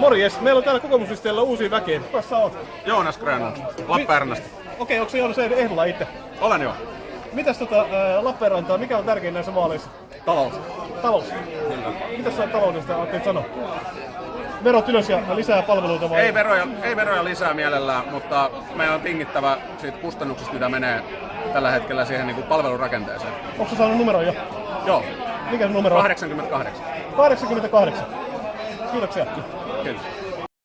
Morjes, meillä on täällä kokoomuslisteellä uusi väkeä. Kuka sä oot? Joonas Grönlund, Lappeenrannasta. Okei, onko se Joonas ehdolla itse? Olen jo. Mitäs tota, ää, Lappeenrantaa, mikä on tärkein näissä vaaleissa? Talous. Talous. Mitäs sä taloudesta ajattelit sanoa? Verot ylös ja lisää palveluita vai? Ei veroja, ei veroja lisää mielellään, mutta meidän on tingittävä siitä kustannuksista, mitä menee tällä hetkellä siihen niin kuin palvelurakenteeseen. Onko sä saanut numeron jo? Joo, Mikä se numero on? 88. 88. Kiitoksia. Kiitos.